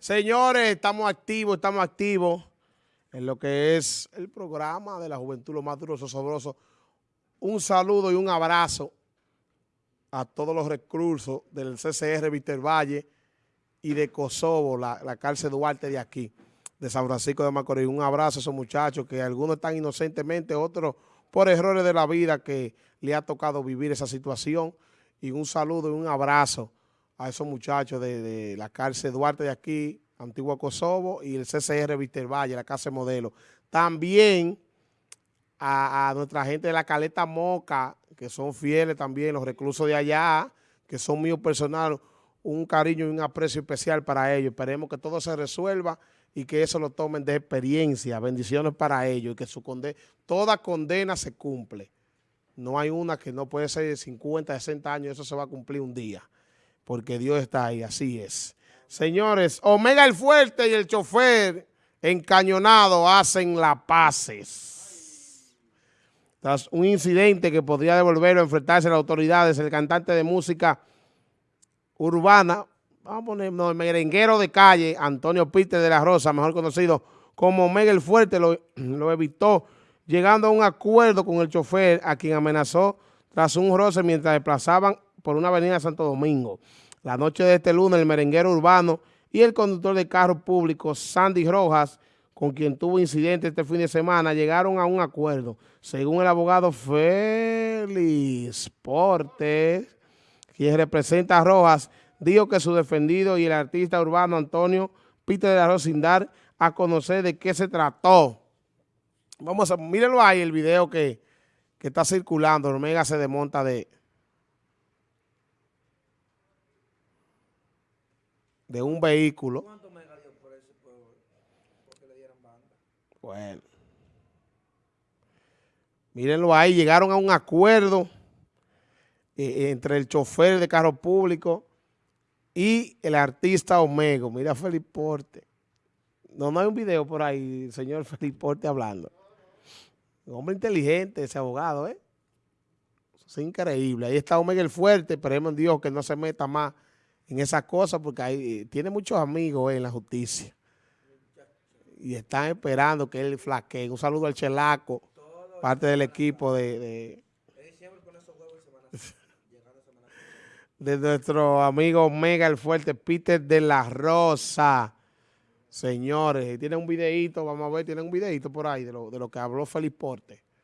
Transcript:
Señores, estamos activos, estamos activos en lo que es el programa de la juventud, lo más duro, sabroso. Un saludo y un abrazo a todos los recursos del CCR Víctor Valle y de Kosovo, la, la, cárcel Duarte de aquí, de San Francisco de Macorís. Un abrazo a esos muchachos que algunos están inocentemente, otros por errores de la vida que le ha tocado vivir esa situación. Y un saludo y un abrazo a esos muchachos de, la cárcel Duarte de aquí, Antigua Kosovo, y el CCR Víctor Valle, la casa modelo. También a, nuestra gente de la Caleta Moca, que son fieles también, los reclusos de allá, que son míos personales, un cariño y un aprecio especial para ellos. Esperemos que todo se resuelva y que eso lo tomen de experiencia. Bendiciones para ellos y que su condena, toda condena se cumple. No hay una que no puede ser de 50, 60 años, eso se va a cumplir un día porque Dios está ahí, así es. Señores, Omega el Fuerte y el chofer encañonado hacen la paces. Tras un incidente que podría devolverlo a enfrentarse a las autoridades, el cantante de música urbana, vamos a ponernos el merenguero de calle, Antonio Peter de la Rosa, mejor conocido como Omega el Fuerte, lo, lo evitó llegando a un acuerdo con el chofer a quien amenazó tras un roce mientras desplazaban por una avenida Santo Domingo. La noche de este lunes, el merenguero urbano y el conductor de carro público, Sandy Rojas, con quien tuvo incidente este fin de semana, llegaron a un acuerdo. Según el abogado Félix Portes, quien representa a Rojas, dijo que su defendido y el artista urbano Antonio Peter de la Rosa sin dar a conocer de qué se trató. Vamos a, mírenlo ahí el video que, que está circulando. Omega se desmonta de, de un vehículo. ¿Cuánto me dio por ese pueblo? Porque le dieron banda. Bueno. Mírenlo ahí, llegaron a un acuerdo eh, entre el chofer de carro público y el artista Omego. Mira Felipe Porte. No, no hay un video por ahí, señor Felipe Porte hablando. Un hombre inteligente, ese abogado, ¿eh? es increíble. Ahí está Omega el fuerte, esperemos en Dios que no se meta más en esas cosas porque hay, tiene muchos amigos en la justicia. Y están esperando que él flaquee. Un saludo al Chelaco, parte del equipo de, de, nuestro amigo Mega el Fuerte, Peter de la Rosa. Señores, tiene un videito, vamos a ver, tiene un videito por ahí de lo, de lo que habló Felipe Porte.